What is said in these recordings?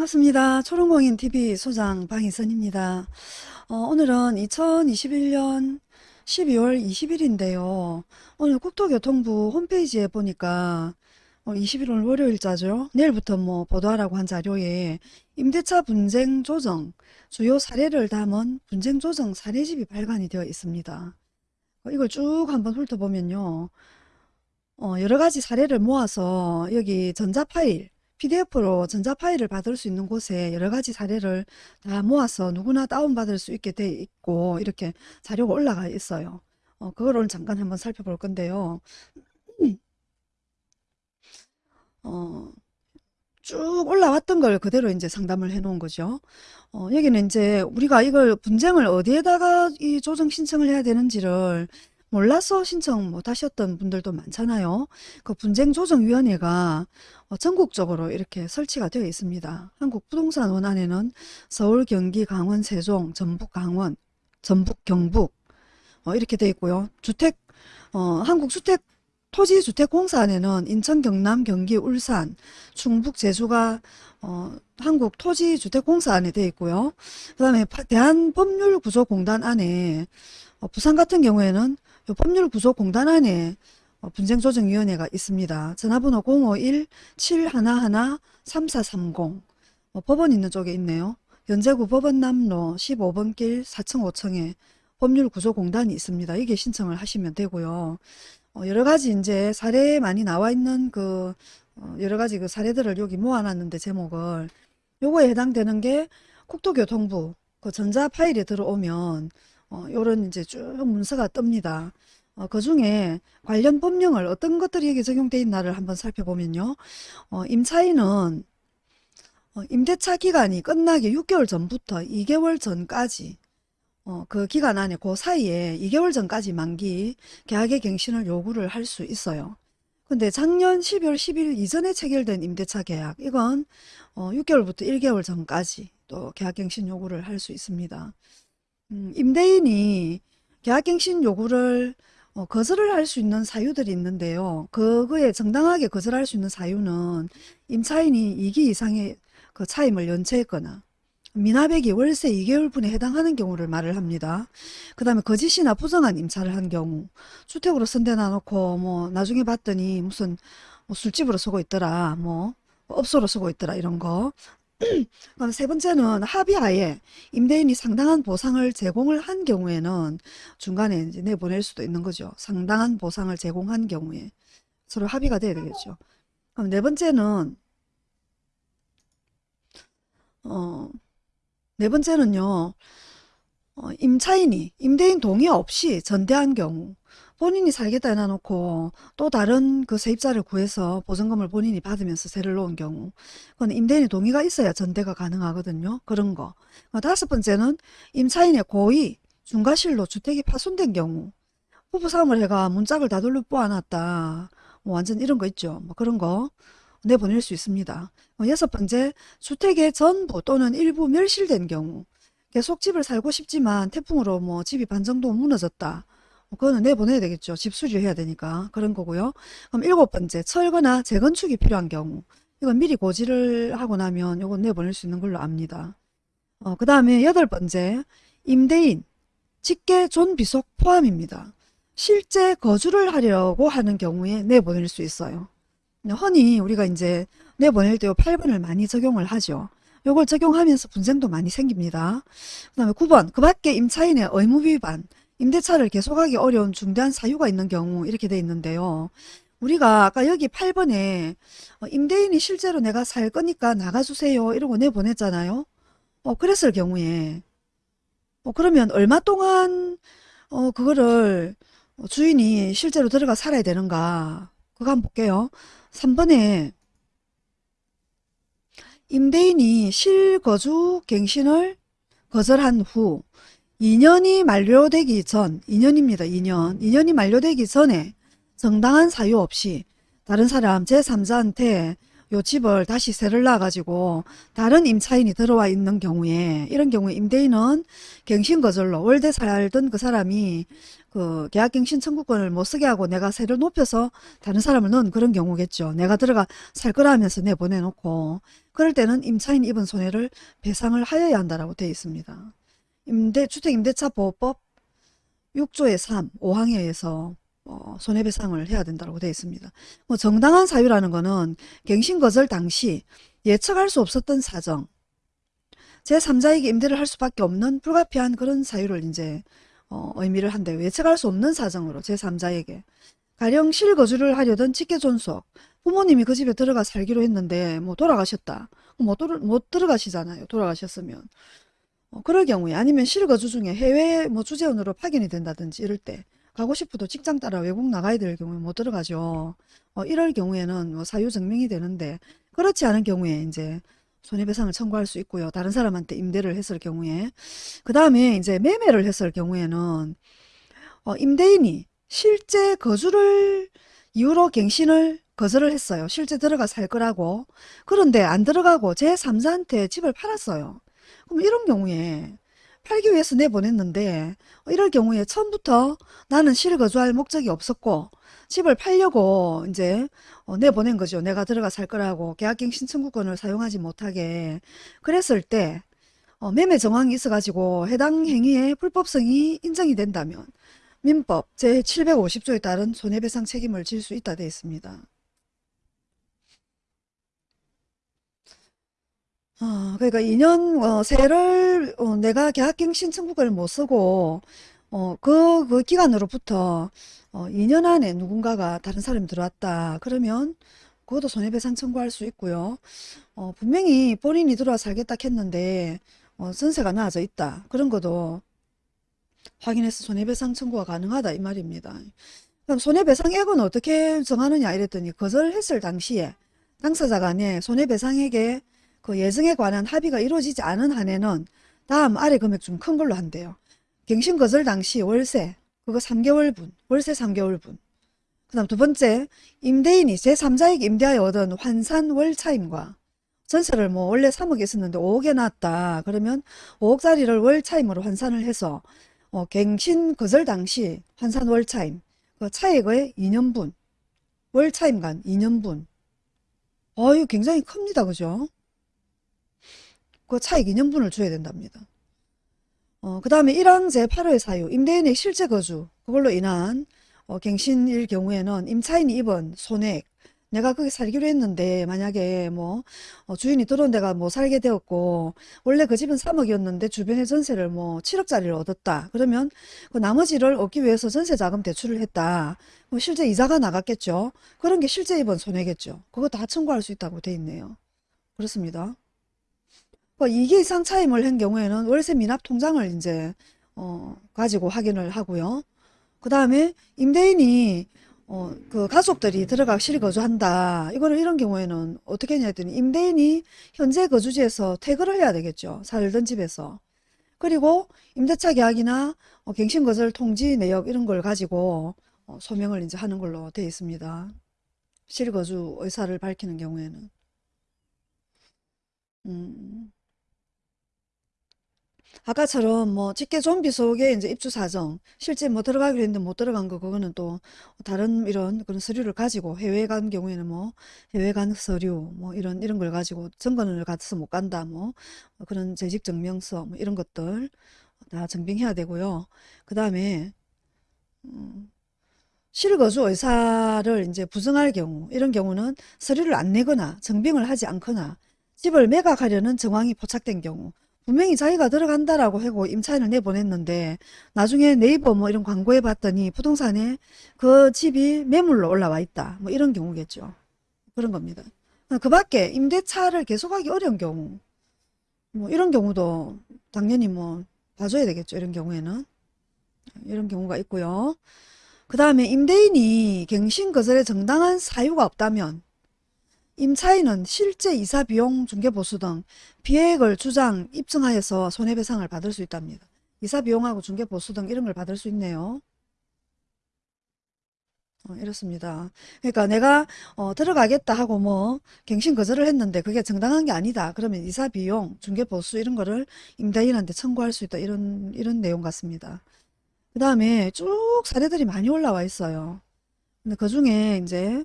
반갑습니다. 초롱공인TV 소장 방희선입니다. 어, 오늘은 2021년 12월 20일인데요. 오늘 국토교통부 홈페이지에 보니까 어, 21일 월요일자죠. 내일부터 뭐 보도하라고 한 자료에 임대차 분쟁 조정 주요 사례를 담은 분쟁 조정 사례집이 발간이 되어 있습니다. 어, 이걸 쭉 한번 훑어보면요. 어, 여러 가지 사례를 모아서 여기 전자 파일 PDF로 전자 파일을 받을 수 있는 곳에 여러 가지 사례를 다 모아서 누구나 다운받을 수 있게 돼 있고 이렇게 자료가 올라가 있어요. 어, 그걸 오늘 잠깐 한번 살펴볼 건데요. 어, 쭉 올라왔던 걸 그대로 이제 상담을 해 놓은 거죠. 어, 여기는 이제 우리가 이걸 분쟁을 어디에다가 이 조정 신청을 해야 되는지를 몰라서 신청 못 하셨던 분들도 많잖아요. 그 분쟁조정위원회가 어, 전국적으로 이렇게 설치가 되어 있습니다. 한국부동산원 안에는 서울, 경기, 강원, 세종, 전북, 강원, 전북, 경북 어, 이렇게 되어 있고요. 주택, 어, 한국주택 토지주택공사 안에는 인천, 경남, 경기, 울산, 충북, 제주가 어, 한국 토지주택공사 안에 되어 있고요. 그 다음에 대한법률구조공단 안에 어, 부산 같은 경우에는 법률구조공단 안에 어, 분쟁조정위원회가 있습니다. 전화번호 051-711-3430 어, 법원 있는 쪽에 있네요. 연제구 법원남로 15번 길 4층 5층에 법률구조공단이 있습니다. 이게 신청을 하시면 되고요. 어, 여러 가지 이제 사례에 많이 나와 있는 그 어, 여러 가지 그 사례들을 여기 모아놨는데 제목을 요거에 해당되는 게 국토교통부 그 전자 파일에 들어오면 어, 요런 이제 쭉 문서가 뜹니다. 어, 그 중에 관련 법령을 어떤 것들이 여기 적용되어 있나를 한번 살펴보면요. 어, 임차인은 어, 임대차 기간이 끝나기 6개월 전부터 2개월 전까지 어, 그 기간 안에 그 사이에 2개월 전까지 만기 계약의 갱신을 요구를 할 수 있어요. 근데 작년 12월 10일 이전에 체결된 임대차 계약 이건 어, 6개월부터 1개월 전까지 또 계약갱신 요구를 할 수 있습니다. 음, 임대인이 계약갱신 요구를 어, 거절을 할 수 있는 사유들이 있는데요. 그거에 정당하게 거절할 수 있는 사유는 임차인이 2기 이상의 그 차임을 연체했거나 미납액이 월세 2개월분에 해당하는 경우를 말을 합니다. 그 다음에 거짓이나 부정한 임차를 한 경우 주택으로 선대놔 놓고 뭐 나중에 봤더니 무슨 뭐 술집으로 쓰고 있더라 뭐 업소로 쓰고 있더라 이런 거 그럼 세 번째는 합의하에 임대인이 상당한 보상을 제공을 한 경우에는 중간에 이제 내보낼 수도 있는 거죠. 상당한 보상을 제공한 경우에 서로 합의가 돼야 되겠죠. 그럼 네 번째는 어, 네 번째는요. 어, 임차인이 임대인 동의 없이 전대한 경우 본인이 살겠다 해놔놓고 또 다른 그 세입자를 구해서 보증금을 본인이 받으면서 세를 놓은 경우 그건 임대인의 동의가 있어야 전대가 가능하거든요. 그런 거. 어, 다섯 번째는 임차인의 고의 중과실로 주택이 파손된 경우 부부싸움을 해가 문짝을 다 돌려 뽑아놨다. 뭐 완전 이런 거 있죠. 뭐 그런 거 내보낼 수 있습니다. 어, 여섯 번째 주택의 전부 또는 일부 멸실된 경우 계속 집을 살고 싶지만 태풍으로 뭐 집이 반 정도 무너졌다. 그거는 내보내야 되겠죠. 집 수리해야 되니까 그런 거고요. 그럼 일곱 번째 철거나 재건축이 필요한 경우 이건 미리 고지를 하고 나면 이건 내보낼 수 있는 걸로 압니다. 어, 그 다음에 여덟 번째 임대인 직계 존비속 포함입니다. 실제 거주를 하려고 하는 경우에 내보낼 수 있어요. 흔히 우리가 이제 내보낼 때 8번을 많이 적용을 하죠. 요걸 적용하면서 분쟁도 많이 생깁니다. 그 다음에 9번 그 밖에 임차인의 의무 위반 임대차를 계속하기 어려운 중대한 사유가 있는 경우 이렇게 돼 있는데요. 우리가 아까 여기 8번에 어, 임대인이 실제로 내가 살 거니까 나가주세요 이러고 내보냈잖아요. 어, 그랬을 경우에 어, 그러면 얼마 동안 어, 그거를 주인이 실제로 들어가 살아야 되는가 그거 한번 볼게요. 3번에 임대인이 실거주 갱신을 거절한 후 2년이 만료되기 전 2년입니다. 2년 2년이 만료되기 전에 정당한 사유 없이 다른 사람 제3자한테 요 집을 다시 세를 놔가지고 다른 임차인이 들어와 있는 경우에 이런 경우에 임대인은 갱신거절로 월대 살던 그 사람이 그 계약갱신 청구권을 못 쓰게 하고 내가 세를 높여서 다른 사람을 넣은 그런 경우겠죠. 내가 들어가 살 거라 하면서 내보내놓고 그럴 때는 임차인 입은 손해를 배상을 하여야 한다라고 되어 있습니다. 임대 주택 임대차 보호법 6조의 3, 5항에 의해서 어, 손해배상을 해야 된다고 되어 있습니다. 뭐 정당한 사유라는 거는 갱신거절 당시 예측할 수 없었던 사정, 제3자에게 임대를 할 수밖에 없는 불가피한 그런 사유를 이제 어, 의미를 한대요. 예측할 수 없는 사정으로 제3자에게 가령 실거주를 하려던 직계존속 부모님이 그 집에 들어가 살기로 했는데 뭐 돌아가셨다. 못, 돌, 못 들어가시잖아요. 돌아가셨으면. 어, 그럴 경우에 아니면 실거주 중에 해외 뭐 주재원으로 파견이 된다든지 이럴 때 가고 싶어도 직장 따라 외국 나가야 될 경우에 못 들어가죠. 어, 이럴 경우에는 뭐 사유 증명이 되는데 그렇지 않은 경우에 이제 손해배상을 청구할 수 있고요. 다른 사람한테 임대를 했을 경우에 그 다음에 이제 매매를 했을 경우에는 어, 임대인이 실제 거주를 이유로 갱신을 거절을 했어요. 실제 들어가 살 거라고. 그런데 안 들어가고 제3자한테 집을 팔았어요. 그럼 이런 경우에 팔기 위해서 내보냈는데 어, 이럴 경우에 처음부터 나는 실거주할 목적이 없었고 집을 팔려고 이제 어, 내보낸 거죠. 내가 들어가 살 거라고 계약갱 신 청구권을 사용하지 못하게 그랬을 때 어, 매매 정황이 있어가지고 해당 행위의 불법성이 인정이 된다면 민법 제750조에 따른 손해배상 책임을 질 수 있다 되어 있습니다. 어, 그러니까 2년 어, 세를 어, 내가 계약갱 신 청구권을 못 쓰고 어, 그, 그 기간으로부터 어, 2년 안에 누군가가 다른 사람이 들어왔다. 그러면 그것도 손해배상 청구할 수 있고요. 어, 분명히 본인이 들어와 살겠다 했는데 어, 전세가 나아져 있다. 그런 것도 확인해서 손해배상 청구가 가능하다 이 말입니다. 그럼 손해배상액은 어떻게 정하느냐 이랬더니 거절했을 당시에 당사자 간에 손해배상액에 그 예정에 관한 합의가 이루어지지 않은 한에는 다음 아래 금액 중큰 걸로 한대요. 갱신 거절 당시 월세 그거 3개월분 월세 3개월분. 그 다음 두 번째 임대인이 제3자에게 임대하여 얻은 환산 월차임과 전세를 뭐 원래 3억에 있었는데 5억에 나왔다. 그러면 5억짜리를 월차임으로 환산을 해서 어, 갱신 거절 당시 환산 월차임 그 차액의 2년분 월차임간 2년분. 어유 굉장히 큽니다. 그죠 그 차익 2년분을 줘야 된답니다. 어, 그 다음에 1항 제8호의 사유, 임대인의 실제 거주, 그걸로 인한 어, 갱신일 경우에는 임차인이 입은 손해액, 내가 거기 살기로 했는데 만약에 뭐 어, 주인이 들어온 데가 뭐 살게 되었고 원래 그 집은 3억이었는데 주변에 전세를 뭐 7억짜리를 얻었다. 그러면 그 나머지를 얻기 위해서 전세 자금 대출을 했다. 뭐 실제 이자가 나갔겠죠. 그런 게 실제 입은 손해겠죠. 그거 다 청구할 수 있다고 돼 있네요. 그렇습니다. 뭐 2개 이상 차임을 한 경우에는 월세 미납 통장을 이제 어, 가지고 확인을 하고요. 그 다음에 임대인이 어, 그 가족들이 들어가 실거주한다. 이거를 이런 경우에는 어떻게 했냐 했더니 임대인이 현재 거주지에서 퇴거를 해야 되겠죠. 살던 집에서. 그리고 임대차 계약이나 어, 갱신거절 통지 내역 이런 걸 가지고 어, 소명을 이제 하는 걸로 되어 있습니다. 실거주 의사를 밝히는 경우에는. 음. 아까처럼 뭐 직계 좀비 속에 이제 입주 사정 실제 뭐 들어가기로 했는데 못 들어간 거 그거는 또 다른 이런 그런 서류를 가지고 해외 간 경우에는 뭐 해외 간 서류 뭐 이런 이런 걸 가지고 증권을 가서 못 간다 뭐 그런 재직 증명서 뭐 이런 것들 다 증빙해야 되고요. 그 다음에 음, 실거주 의사를 이제 부정할 경우 이런 경우는 서류를 안 내거나 증빙을 하지 않거나 집을 매각하려는 정황이 포착된 경우 분명히 자기가 들어간다라고 하고 임차인을 내보냈는데 나중에 네이버 뭐 이런 광고에 봤더니 부동산에 그 집이 매물로 올라와 있다. 뭐 이런 경우겠죠. 그런 겁니다. 그 밖에 임대차를 계속하기 어려운 경우 뭐 이런 경우도 당연히 뭐 봐줘야 되겠죠. 이런 경우에는 이런 경우가 있고요. 그 다음에 임대인이 갱신 거절에 정당한 사유가 없다면 임차인은 실제 이사 비용 중개보수 등 비액을 주장 입증하여서 손해배상을 받을 수 있답니다. 이사 비용하고 중개보수 등 이런 걸 받을 수 있네요. 어, 이렇습니다. 그러니까 내가 어, 들어가겠다 하고 뭐 갱신 거절을 했는데 그게 정당한 게 아니다. 그러면 이사 비용, 중개 보수 이런 거를 임대인한테 청구할 수 있다. 이런 이런 내용 같습니다. 그 다음에 쭉 사례들이 많이 올라와 있어요. 근데 그 중에 이제 어,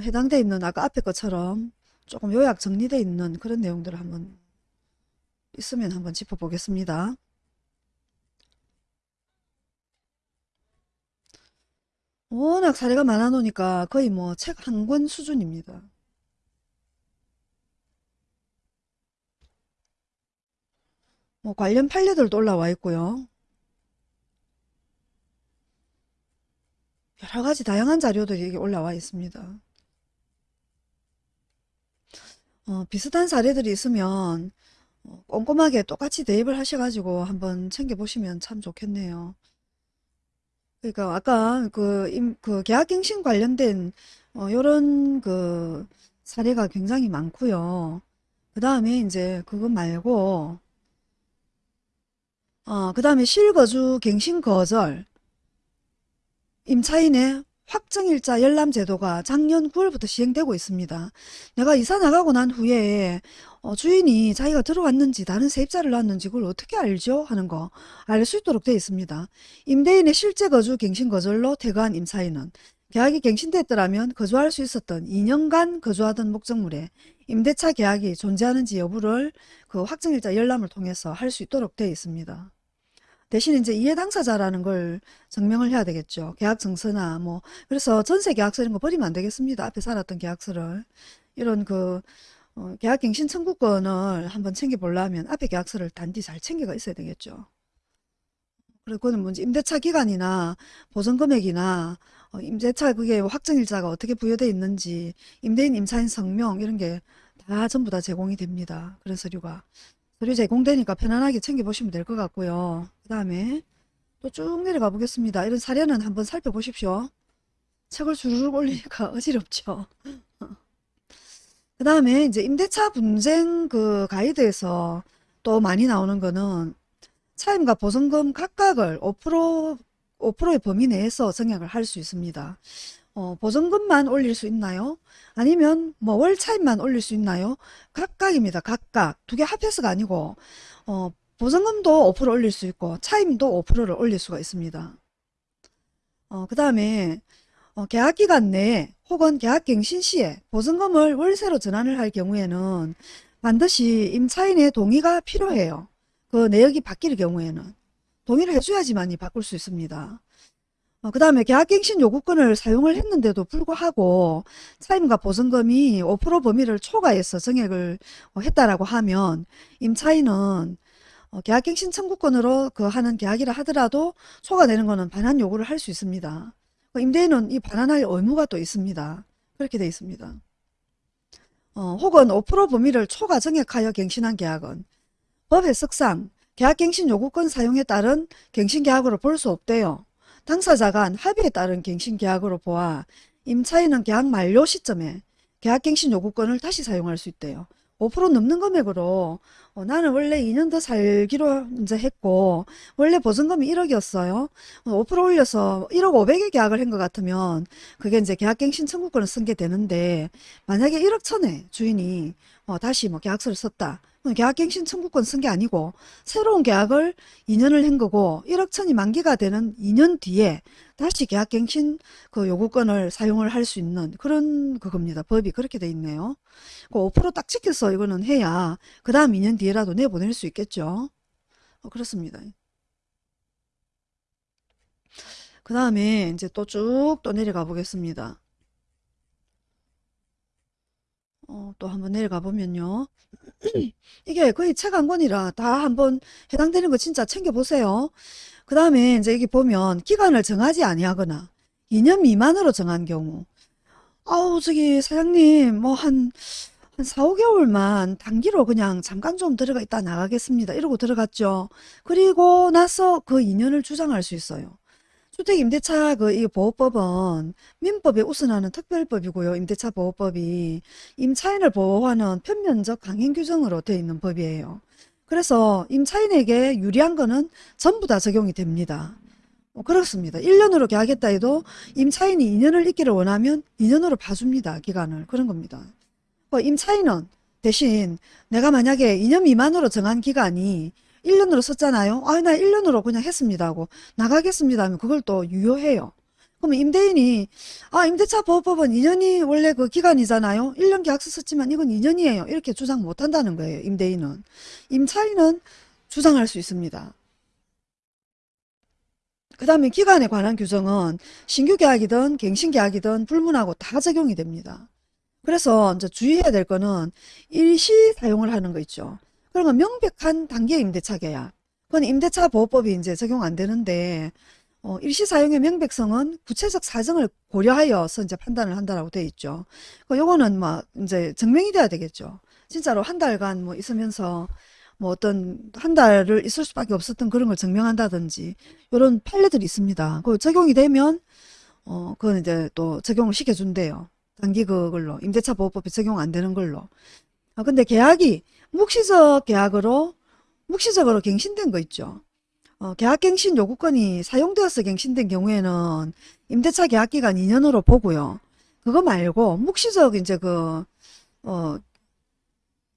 해당돼 있는 아까 앞에 것처럼 조금 요약 정리돼 있는 그런 내용들을 한번 있으면 한번 짚어보겠습니다. 워낙 사례가 많아 놓으니까 거의 뭐 책 한 권 수준입니다. 뭐 관련 판례들도 올라와 있고요. 여러 가지 다양한 자료들이 올라와 있습니다. 어, 비슷한 사례들이 있으면 어, 꼼꼼하게 똑같이 대입을 하셔가지고 한번 챙겨보시면 참 좋겠네요. 그러니까 아까 그, 임, 그 계약갱신 관련된 어, 요런 그 사례가 굉장히 많고요. 그 다음에 이제 그거 말고 어, 그 다음에 실거주 갱신 거절 임차인의 확정일자 열람제도가 작년 9월부터 시행되고 있습니다. 내가 이사 나가고 난 후에 어, 주인이 자기가 들어왔는지 다른 세입자를 놨는지 그걸 어떻게 알죠? 하는 거 알 수 있도록 되어 있습니다. 임대인의 실제 거주 갱신 거절로 퇴거한 임차인은 계약이 갱신됐더라면 거주할 수 있었던 2년간 거주하던 목적물에 임대차 계약이 존재하는지 여부를 그 확정일자 열람을 통해서 할 수 있도록 되어 있습니다. 대신 이제 이해 당사자라는 걸 증명을 해야 되겠죠. 계약 증서나 뭐 그래서 전세 계약서 이런 거 버리면 안 되겠습니다. 앞에 살았던 계약서를 이런 그 어, 계약갱신 청구권을 한번 챙겨보려면 앞에 계약서를 단디 잘 챙겨가 있어야 되겠죠. 그리고 그거는 뭔지 임대차 기간이나 보전 금액이나 어, 임대차 그게 확정일자가 어떻게 부여되어 있는지 임대인 임차인 성명 이런 게 다 전부 다 제공이 됩니다. 그런 서류가. 서류 제공되니까 편안하게 챙겨보시면 될 것 같고요. 그 다음에 또 쭉 내려가 보겠습니다. 이런 사례는 한번 살펴보십시오. 책을 주르륵 올리니까 어지럽죠. 그 다음에 이제 임대차 분쟁 그 가이드에서 또 많이 나오는 거는 차임과 보증금 각각을 5% 5%의 범위 내에서 정액을 할 수 있습니다. 어, 보증금만 올릴 수 있나요? 아니면 뭐 월 차임만 올릴 수 있나요? 각각입니다. 각각. 두 개 합해서가 아니고 어, 보증금도 5% 올릴 수 있고 차임도 5%를 올릴 수가 있습니다. 어, 그 다음에 어, 계약기간 내에 혹은 계약갱신 시에 보증금을 월세로 전환을 할 경우에는 반드시 임차인의 동의가 필요해요. 그 내역이 바뀔 경우에는 동의를 해줘야지만이 바꿀 수 있습니다. 어, 그 다음에 계약갱신 요구권을 사용을 했는데도 불구하고 차임과 보증금이 5% 범위를 초과해서 정액을 어, 했다라고 하면 임차인은 어, 계약갱신 청구권으로 그 하는 계약이라 하더라도 초과되는 거는 반환 요구를 할 수 있습니다. 그 임대인은 이 반환할 의무가 또 있습니다. 그렇게 되어 있습니다. 어, 혹은 5% 범위를 초과 정액하여 갱신한 계약은 법 해석상 계약갱신 요구권 사용에 따른 갱신계약으로 볼 수 없대요. 당사자 간 합의에 따른 갱신계약으로 보아 임차인은 계약 만료 시점에 계약갱신 요구권을 다시 사용할 수 있대요. 5% 넘는 금액으로 어, 나는 원래 2년 더 살기로 이제 했고 원래 보증금이 1억이었어요. 5% 올려서 1억 500에 계약을 한 것 같으면 그게 이제 계약갱 신 청구권을 쓴 게 되는데 만약에 1억 천에 주인이 어, 다시 뭐 계약서를 썼다. 계약갱신 청구권 쓴 게 아니고 새로운 계약을 2년을 한 거고 1억 천이 만기가 되는 2년 뒤에 다시 계약갱신 그 요구권을 사용을 할 수 있는 그런 그겁니다. 법이 그렇게 돼 있네요. 그 5%딱 지켜서 이거는 해야 그 다음 2년 뒤에 라도 내보낼 수 있겠죠. 어, 그렇습니다. 그 다음에 이제 또쭉또 내려가 보겠습니다. 어, 또 한번 내려가 보면요. 이게 거의 책 한 권이라 다 한번 해당되는 거 진짜 챙겨보세요. 그 다음에 이제 여기 보면 기간을 정하지 아니하거나 2년 미만으로 정한 경우 아우 저기 사장님 뭐 한 한 4, 5개월만 단기로 그냥 잠깐 좀 들어가 있다 나가겠습니다. 이러고 들어갔죠. 그리고 나서 그 2년을 주장할 수 있어요. 주택임대차 그 이 보호법은 민법에 우선하는 특별법이고요. 임대차 보호법이 임차인을 보호하는 편면적 강행 규정으로 되어 있는 법이에요. 그래서 임차인에게 유리한 거는 전부 다 적용이 됩니다. 어, 그렇습니다. 1년으로 계약했다 해도 임차인이 2년을 있기를 원하면 2년으로 봐줍니다. 기간을. 그런 겁니다. 어, 임차인은 대신 내가 만약에 2년 미만으로 정한 기간이 1년으로 썼잖아요. 아, 나 1년으로 그냥 했습니다 하고 나가겠습니다 하면 그걸 또 유효해요. 그러면 임대인이 아 임대차 보호법은 2년이 원래 그 기간이잖아요. 1년 계약서 썼지만 이건 2년이에요. 이렇게 주장 못한다는 거예요. 임대인은. 임차인은 주장할 수 있습니다. 그 다음에 기간에 관한 규정은 신규 계약이든 갱신 계약이든 불문하고 다 적용이 됩니다. 그래서 이제 주의해야 될 거는 일시 사용을 하는 거 있죠. 그러면 명백한 단기 임대차 계약. 그건 임대차 보호법이 이제 적용 안 되는데 어, 일시 사용의 명백성은 구체적 사정을 고려하여서 이제 판단을 한다라고 돼 있죠. 그 요거는 뭐 이제 증명이 돼야 되겠죠. 진짜로 한 달간 뭐 있으면서 뭐 어떤 한 달을 있을 수밖에 없었던 그런 걸 증명한다든지 이런 판례들이 있습니다. 그 적용이 되면 어 그건 이제 또 적용을 시켜준대요. 단기 그걸로 임대차 보호법에 적용 안 되는 걸로. 아 근데 계약이 묵시적 계약으로 묵시적으로 갱신된 거 있죠. 어, 계약갱신 요구권이 사용되어서 갱신된 경우에는 임대차 계약기간 2년으로 보고요. 그거 말고 묵시적 이제 그 어,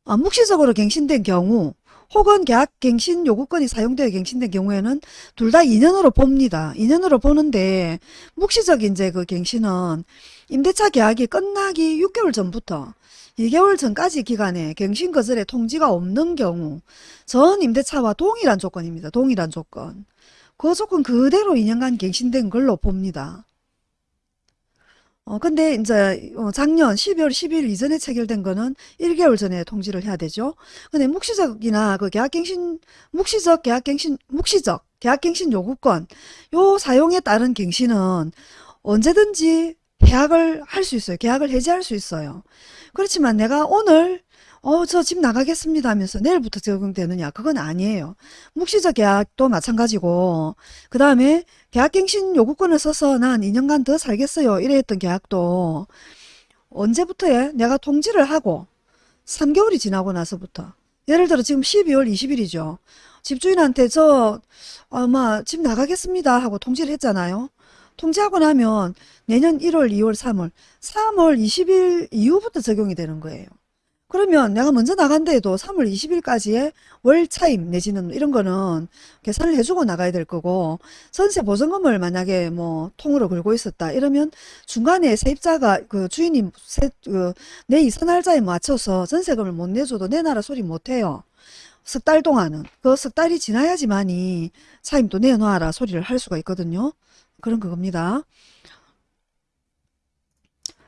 아, 묵시적으로 갱신된 경우 혹은 계약 갱신 요구권이 사용되어 갱신된 경우에는 둘 다 2년으로 봅니다. 2년으로 보는데 묵시적 이제 그 갱신은 임대차 계약이 끝나기 6개월 전부터 2개월 전까지 기간에 갱신 거절의 통지가 없는 경우 전 임대차와 동일한 조건입니다. 동일한 조건. 그 조건 그대로 2년간 갱신된 걸로 봅니다. 어, 근데 이제 어, 작년 12월 12일 이전에 체결된 거는 1개월 전에 통지를 해야 되죠. 근데 묵시적이나 그 계약갱신, 묵시적 계약갱신, 묵시적 계약갱신 요구권, 요 사용에 따른 갱신은 언제든지 계약을 할 수 있어요. 계약을 해지할 수 있어요. 그렇지만 내가 오늘 어, 저 집 나가겠습니다 하면서 내일부터 적용되느냐? 그건 아니에요. 묵시적 계약도 마찬가지고, 그 다음에 계약갱신 요구권을 써서 난 2년간 더 살겠어요. 이래 했던 계약도 언제부터에 내가 통지를 하고 3개월이 지나고 나서부터. 예를 들어 지금 12월 20일이죠. 집주인한테 저, 아마 집 나가겠습니다 하고 통지를 했잖아요. 통지하고 나면 내년 1월, 2월, 3월, 3월 20일 이후부터 적용이 되는 거예요. 그러면 내가 먼저 나간다 해도 3월 20일까지의 월 차임 내지는 이런 거는 계산을 해주고 나가야 될 거고 전세 보증금을 만약에 뭐 통으로 걸고 있었다 이러면 중간에 세입자가 그 주인이 세, 그, 내 이사 날짜에 맞춰서 전세금을 못 내줘도 내놔라 소리 못 해요. 석 달 동안은 그 석 달이 지나야지만이 차임도 내놔라 소리를 할 수가 있거든요. 그런 그겁니다.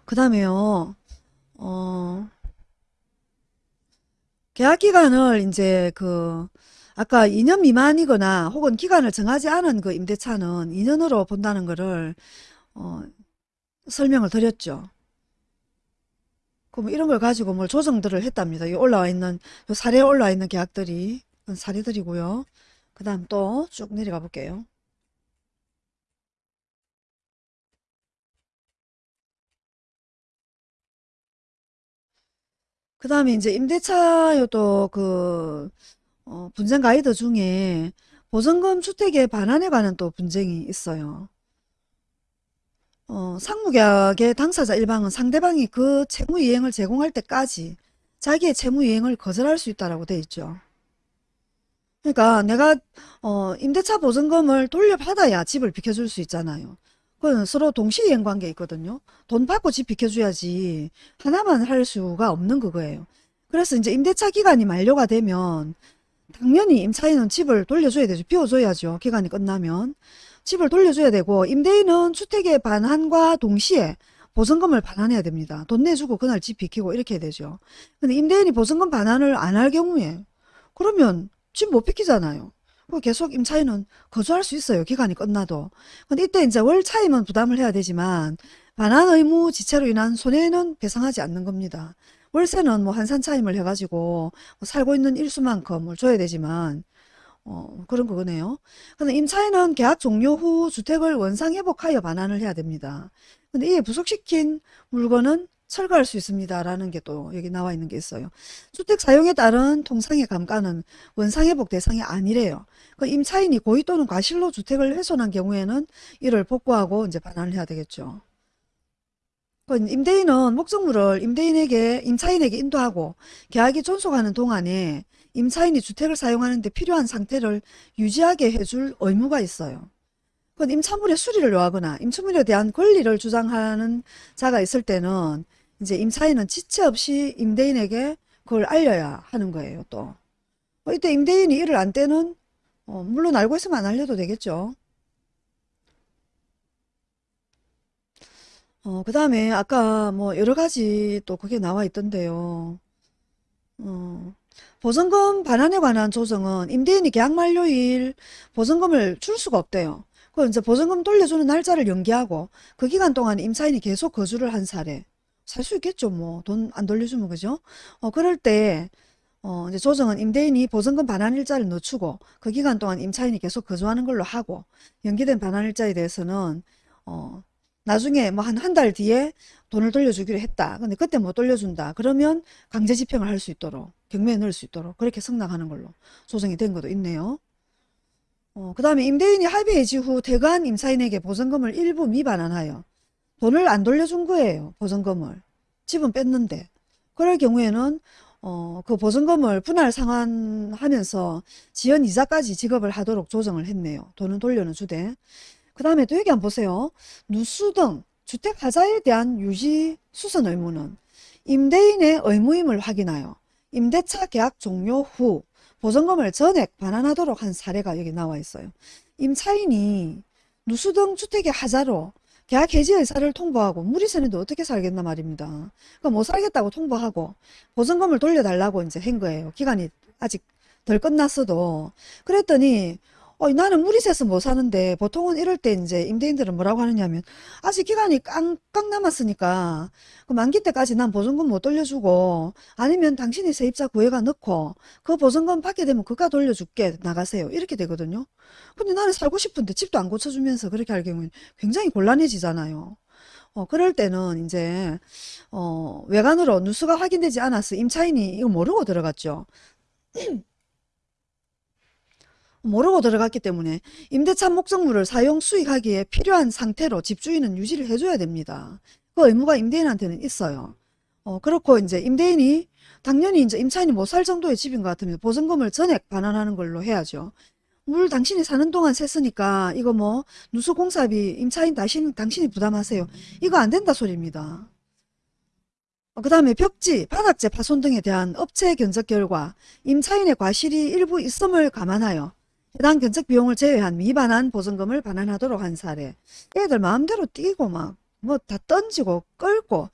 그 다음에요. 어, 계약 기간을 이제 그 아까 2년 미만이거나 혹은 기간을 정하지 않은 그 임대차는 2년으로 본다는 거를 어, 설명을 드렸죠. 그럼 이런 걸 가지고 뭘 조정들을 했답니다. 이 올라와 있는 요 사례에 올라와 있는 계약들이 사례들이고요. 그 다음 또 쭉 내려가 볼게요. 그 다음에 이제 임대차요도 그 어, 분쟁 가이드 중에 보증금 주택의 반환에 관한 또 분쟁이 있어요. 어, 상무계약의 당사자 일방은 상대방이 그 채무 이행을 제공할 때까지 자기의 채무 이행을 거절할 수 있다라고 돼 있죠. 그러니까 내가 어, 임대차 보증금을 돌려받아야 집을 비켜줄 수 있잖아요. 그건 서로 동시이행 관계 있거든요. 돈 받고 집 비켜줘야지 하나만 할 수가 없는 그거예요. 그래서 이제 임대차 기간이 만료가 되면 당연히 임차인은 집을 돌려줘야 되죠. 비워줘야죠. 기간이 끝나면. 집을 돌려줘야 되고 임대인은 주택의 반환과 동시에 보증금을 반환해야 됩니다. 돈 내주고 그날 집 비키고 이렇게 해야 되죠. 근데 임대인이 보증금 반환을 안 할 경우에 그러면 집 못 비키잖아요. 그 계속 임차인은 거주할 수 있어요. 기간이 끝나도. 근데 이때 이제 월 차임은 부담을 해야 되지만 반환 의무 지체로 인한 손해는 배상하지 않는 겁니다. 월세는 뭐 한산 차임을 해가지고 뭐 살고 있는 일수만큼을 줘야 되지만 어, 그런 거네요. 근데 임차인은 계약 종료 후 주택을 원상 회복하여 반환을 해야 됩니다. 근데 이에 부속시킨 물건은 철거할 수 있습니다. 라는 게 또 여기 나와 있는 게 있어요. 주택 사용에 따른 통상의 감가는 원상회복 대상이 아니래요. 그 임차인이 고의 또는 과실로 주택을 훼손한 경우에는 이를 복구하고 이제 반환을 해야 되겠죠. 그 임대인은 목적물을 임대인에게 임차인에게 인도하고 계약이 존속하는 동안에 임차인이 주택을 사용하는 데 필요한 상태를 유지하게 해줄 의무가 있어요. 그건 임차물의 수리를 요하거나 임차물에 대한 권리를 주장하는 자가 있을 때는 이제 임차인은 지체 없이 임대인에게 그걸 알려야 하는 거예요, 또. 어, 이때 임대인이 이를 안 때는 어, 물론 알고 있으면 안 알려도 되겠죠. 어, 그 다음에 아까 뭐 여러 가지 또 그게 나와 있던데요. 어, 보증금 반환에 관한 조정은 임대인이 계약 만료일 보증금을 줄 수가 없대요. 그 이제 보증금 돌려주는 날짜를 연기하고 그 기간 동안 임차인이 계속 거주를 한 사례. 살 수 있겠죠, 뭐. 돈 안 돌려주면, 그죠? 어, 그럴 때, 어, 이제 조정은 임대인이 보증금 반환 일자를 늦추고 그 기간 동안 임차인이 계속 거주하는 걸로 하고 연기된 반환 일자에 대해서는, 어, 나중에 뭐 한 한 달 뒤에 돈을 돌려주기로 했다. 근데 그때 못 돌려준다. 그러면 강제 집행을 할 수 있도록 경매에 넣을 수 있도록 그렇게 승낙하는 걸로 조정이 된 것도 있네요. 어, 그 다음에 임대인이 합의 해지 후 대관 임차인에게 보증금을 일부 미반환하여 돈을 안 돌려준 거예요. 보증금을. 집은 뺐는데. 그럴 경우에는 어, 그 보증금을 분할 상환하면서 지연 이자까지 지급을 하도록 조정을 했네요. 돈은 돌려는 주되. 그 다음에 또 여기 한번 보세요. 누수 등 주택 하자에 대한 유지 수선 의무는 임대인의 의무임을 확인하여 임대차 계약 종료 후 보증금을 전액 반환하도록 한 사례가 여기 나와 있어요. 임차인이 누수 등 주택의 하자로 계약 해지 의사를 통보하고 새는데 어떻게 살겠나 말입니다. 그러니까 못 살겠다고 통보하고 보증금을 돌려달라고 이제 한 거예요. 기간이 아직 덜 끝났어도. 그랬더니 어, 나는 새서 못 사는데 보통은 이럴 때 이제 임대인들은 뭐라고 하느냐면 아직 기간이 깡깡 남았으니까 그 만기 때까지 난 보증금 못 돌려주고 아니면 당신이 세입자 구애가 넣고 그 보증금 받게 되면 그가 돌려줄게 나가세요 이렇게 되거든요. 근데 나는 살고 싶은데 집도 안 고쳐주면서 그렇게 할 경우는 굉장히 곤란해지잖아요. 어, 그럴 때는 이제 어, 외관으로 누수가 확인되지 않아서 임차인이 이거 모르고 들어갔죠. 모르고 들어갔기 때문에 임대차 목적물을 사용 수익하기에 필요한 상태로 집주인은 유지를 해줘야 됩니다. 그 의무가 임대인한테는 있어요. 어, 그렇고 이제 임대인이 당연히 이제 임차인이 못 살 정도의 집인 것 같으면 보증금을 전액 반환하는 걸로 해야죠. 물 당신이 사는 동안 샜으니까 이거 뭐 누수공사비 임차인 당신, 당신이 부담하세요. 이거 안 된다 소리입니다. 그 다음에 벽지, 바닥재 파손 등에 대한 업체 견적 결과 임차인의 과실이 일부 있음을 감안하여 해당 견적 비용을 제외한 미반환 보증금을 반환하도록 한 사례. 애들 마음대로 뛰고 막 뭐 다 던지고 끌고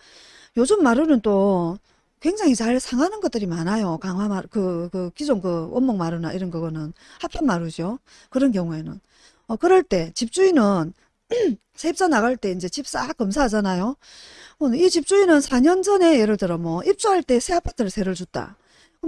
요즘 마루는 또 굉장히 잘 상하는 것들이 많아요. 강화 마루, 그, 그 기존 그 원목 마루나 이런 거는 합판 마루죠. 그런 경우에는. 어, 그럴 때 집주인은 세입자 나갈 때 이제 집 싹 검사하잖아요. 어, 이 집주인은 4년 전에 예를 들어 뭐 입주할 때 새 아파트를 세를 줬다.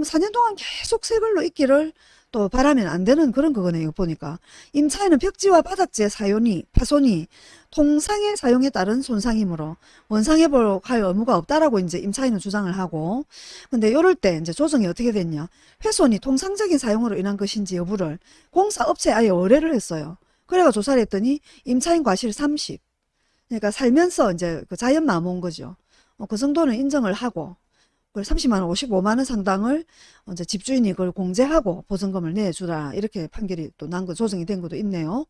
그럼 4년 동안 계속 새 걸로 있기를 또 바라면 안 되는 그런 거거든요. 보니까 임차인은 벽지와 바닥재 사용이 파손이 통상의 사용에 따른 손상이므로 원상회복할 의무가 없다라고 이제 임차인은 주장을 하고 근데 이럴 때 이제 조정이 어떻게 됐냐 훼손이 통상적인 사용으로 인한 것인지 여부를 공사업체에 아예 의뢰를 했어요. 그래가 조사를 했더니 임차인 과실 30 그러니까 살면서 이제 그 자연 마음 온 거죠. 어, 그 정도는 인정을 하고 그걸 30만원, 55만원 상당을 이제 집주인이 그걸 공제하고 보증금을 내주라. 이렇게 판결이 또 난 거, 조정이 된 것도 있네요.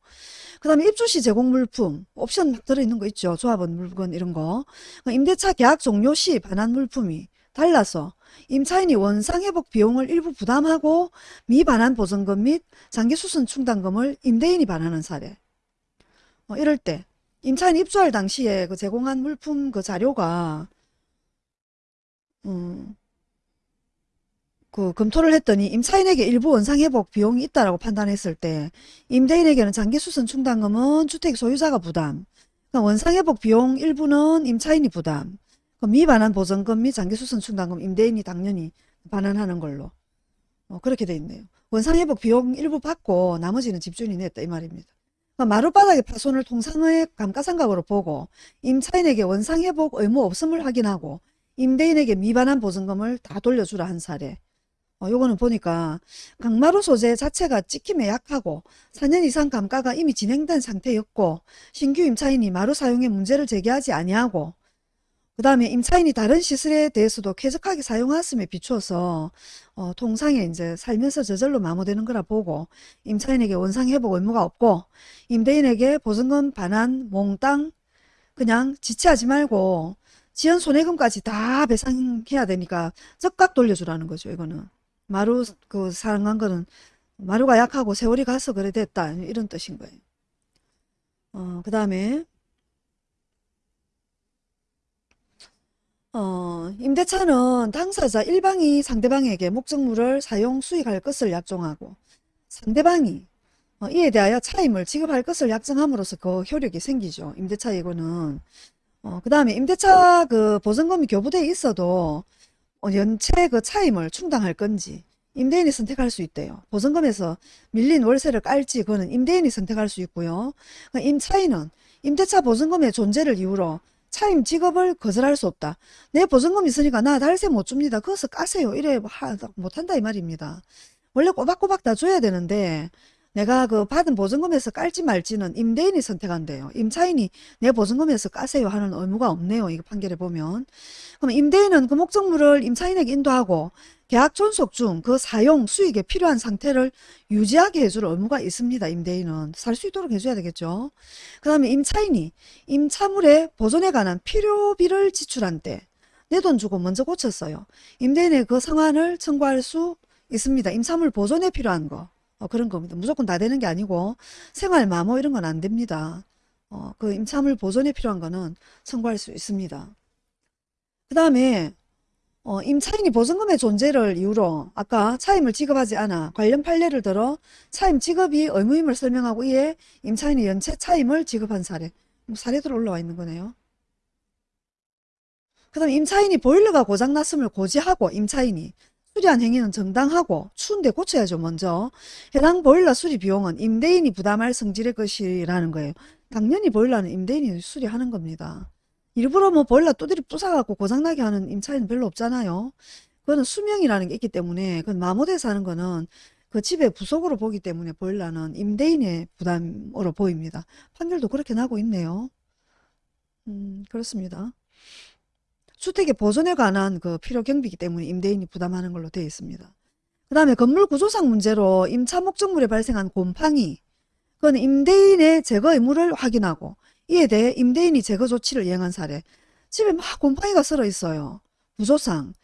그 다음에 입주시 제공 물품, 옵션 막 들어있는 거 있죠. 조합원 물건 이런 거. 그러니까 임대차 계약 종료 시 반환 물품이 달라서 임차인이 원상회복 비용을 일부 부담하고 미반환 보증금 및 장기수선 충당금을 임대인이 반환한 사례. 어, 이럴 때 임차인이 입주할 당시에 그 제공한 물품 그 자료가 음, 그 검토를 했더니 임차인에게 일부 원상회복 비용이 있다라고 판단했을 때 임대인에게는 장기수선 충당금은 주택 소유자가 부담 그러니까 원상회복 비용 일부는 임차인이 부담 그 미반환 보증금 및 장기수선 충당금 임대인이 당연히 반환하는 걸로 어, 그렇게 돼 있네요. 원상회복 비용 일부 받고 나머지는 집주인이 냈다 이 말입니다. 그러니까 마룻바닥의 파손을 통상의 감가상각으로 보고 임차인에게 원상회복 의무 없음을 확인하고 임대인에게 미반환 보증금을 다 돌려주라 한 사례. 어, 요거는 보니까 강마루 소재 자체가 찍힘에 약하고 4년 이상 감가가 이미 진행된 상태였고 신규 임차인이 마루 사용에 문제를 제기하지 아니하고 그 다음에 임차인이 다른 시설에 대해서도 쾌적하게 사용했음에 비추어서 어, 통상에 이제 살면서 저절로 마모되는 거라 보고 임차인에게 원상회복 의무가 없고 임대인에게 보증금 반환 몽땅 그냥 지체하지 말고 지연 손해금까지 다 배상해야 되니까 적각 돌려주라는 거죠 이거는. 마루 그 사랑한 거는 마루가 약하고 세월이 가서 그래 됐다 이런 뜻인 거예요. 어, 그 다음에 어, 임대차는 당사자 일방이 상대방에게 목적물을 사용 수익할 것을 약정하고 상대방이 어, 이에 대하여 차임을 지급할 것을 약정함으로써 그 효력이 생기죠. 임대차 이거는 어, 그 다음에 임대차 그 보증금이 교부돼 있어도 어, 연체 그 차임을 충당할 건지 임대인이 선택할 수 있대요. 보증금에서 밀린 월세를 깔지 그거는 임대인이 선택할 수 있고요. 그러니까 임차인은 임대차 보증금의 존재를 이유로 차임 지급을 거절할 수 없다. 내 보증금 있으니까 나 달세 못 줍니다. 그것을 까세요. 이래 하, 못한다 이 말입니다. 원래 꼬박꼬박 다 줘야 되는데 내가 그 받은 보증금에서 깔지 말지는 임대인이 선택한대요. 임차인이 내 보증금에서 까세요 하는 의무가 없네요. 이거 판결에 보면. 그럼 임대인은 그 목적물을 임차인에게 인도하고 계약 존속 중 그 사용 수익에 필요한 상태를 유지하게 해줄 의무가 있습니다. 임대인은 살 수 있도록 해줘야 되겠죠. 그 다음에 임차인이 임차물의 보존에 관한 필요비를 지출한 때 내 돈 주고 먼저 고쳤어요. 임대인의 그 상환을 청구할 수 있습니다. 임차물 보존에 필요한 거 어, 그런 겁니다. 무조건 다 되는 게 아니고 생활 마모 이런 건 안 됩니다. 어, 그 임차물 보존에 필요한 거는 청구할 수 있습니다. 그 다음에 어, 임차인이 보증금의 존재를 이유로 아까 차임을 지급하지 않아 관련 판례를 들어 차임 지급이 의무임을 설명하고 이에 임차인이 연체 차임을 지급한 사례 뭐 사례들 올라와 있는 거네요. 그 다음 임차인이 보일러가 고장났음을 고지하고 임차인이 수리한 행위는 정당하고 추운데 고쳐야죠 먼저 해당 보일러 수리 비용은 임대인이 부담할 성질의 것이라는 거예요. 당연히 보일러는 임대인이 수리하는 겁니다. 일부러 뭐 보일러 두드리 부숴갖고 고장나게 하는 임차인은 별로 없잖아요. 그거는 수명이라는 게 있기 때문에 그건 마모돼서 하는 거는 그 집의 부속으로 보기 때문에 보일러는 임대인의 부담으로 보입니다. 판결도 그렇게 나고 있네요. 음, 그렇습니다. 주택의 보존에 관한 그 필요 경비이기 때문에 임대인이 부담하는 걸로 되어 있습니다. 그 다음에 건물 구조상 문제로 임차 목적물에 발생한 곰팡이 그건 임대인의 제거 의무를 확인하고 이에 대해 임대인이 제거 조치를 이행한 사례 집에 막 곰팡이가 쓸어 있어요. 구조상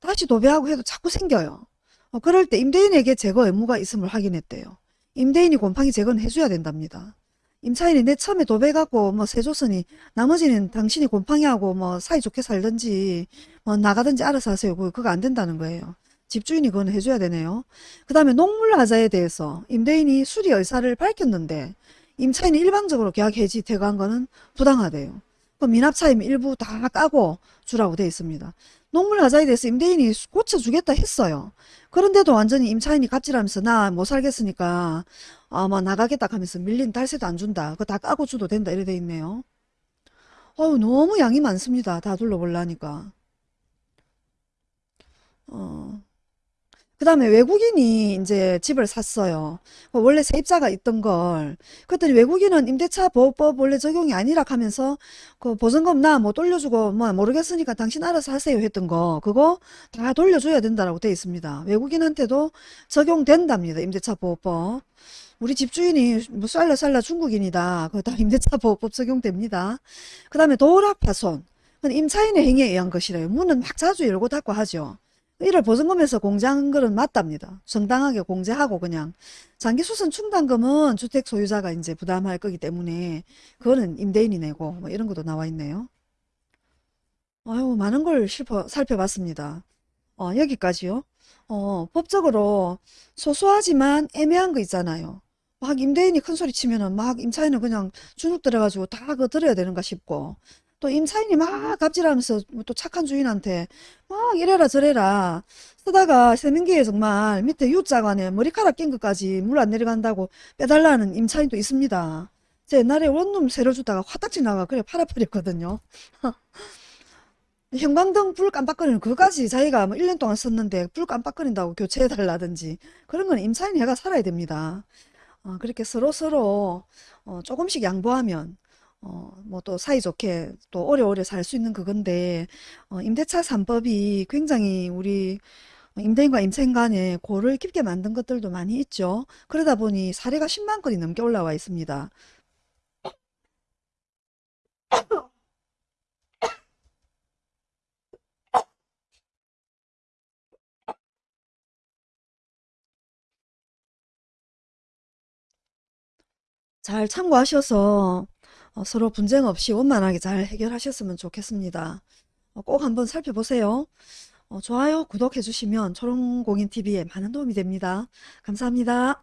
다시 도배하고 해도 자꾸 생겨요. 어, 그럴 때 임대인에게 제거 의무가 있음을 확인했대요. 임대인이 곰팡이 제거는 해줘야 된답니다. 임차인이 내 처음에 도배갖고 뭐 세줬으니 나머지는 당신이 곰팡이하고 뭐 사이좋게 살든지 뭐 나가든지 알아서 하세요. 그거 안 된다는 거예요. 집주인이 그건 해줘야 되네요. 그 다음에 농물하자에 대해서 임대인이 수리 의사를 밝혔는데 임차인이 일방적으로 계약 해지 퇴거한 거는 부당하대요. 그 미납차임 일부 다 까고 주라고 돼 있습니다. 농물하자에 대해서 임대인이 고쳐주겠다 했어요. 그런데도 완전히 임차인이 갑질하면서 나 못 살겠으니까 아마 나가겠다 하면서 밀린 달세도 안 준다. 그거 다 까고 줘도 된다 이래 돼 있네요. 어우 너무 양이 많습니다. 다 둘러보려니까. 어. 그 다음에 외국인이 이제 집을 샀어요. 원래 세입자가 있던 걸. 그랬더니 외국인은 임대차 보호법 원래 적용이 아니라 하면서 그 보증금 나 뭐 돌려주고 뭐 모르겠으니까 당신 알아서 하세요 했던 거 그거 다 돌려줘야 된다라고 돼 있습니다. 외국인한테도 적용된답니다. 임대차 보호법. 우리 집주인이 뭐 쌀라 쌀라 중국인이다. 그거 다 임대차 보호법 적용됩니다. 그 다음에 도락 파손. 그건 임차인의 행위에 의한 것이래요. 문은 막 자주 열고 닫고 하죠. 이를 보증금에서 공제한 거는 맞답니다. 정당하게 공제하고 그냥 장기 수선 충당금은 주택 소유자가 이제 부담할 거기 때문에 그거는 임대인이 내고 뭐 이런 것도 나와 있네요. 아유 많은 걸 실퍼, 살펴봤습니다. 어, 여기까지요. 어, 법적으로 소소하지만 애매한 거 있잖아요. 막 임대인이 큰 소리 치면은 막 임차인은 그냥 주눅 들어가지고 다 그거 들어야 되는가 싶고 또 임차인이 막 갑질하면서 또 착한 주인한테 막 이래라 저래라 쓰다가 세면기에 정말 밑에 U자간에 머리카락 낀 것까지 물 안 내려간다고 빼달라는 임차인도 있습니다. 제 옛날에 원룸 새로 주다가 화딱지 나가 그래 팔아버렸거든요. 형광등 불 깜빡거리는 그거까지 자기가 뭐 1년 동안 썼는데 불 깜빡거린다고 교체해달라든지 그런 건 임차인 해가 살아야 됩니다. 어, 그렇게 서로서로 어, 조금씩 양보하면 어, 뭐 또 사이좋게 또 오래오래 살 수 있는 그건데 어, 임대차 3법이 굉장히 우리 임대인과 임차인 간에 골을 깊게 만든 것들도 많이 있죠. 그러다 보니 사례가 10만 건이 넘게 올라와 있습니다. 잘 참고하셔서 어, 서로 분쟁 없이 원만하게 잘 해결하셨으면 좋겠습니다. 어, 꼭 한번 살펴보세요. 어, 좋아요, 구독해 주시면 초롱공인TV에 많은 도움이 됩니다. 감사합니다.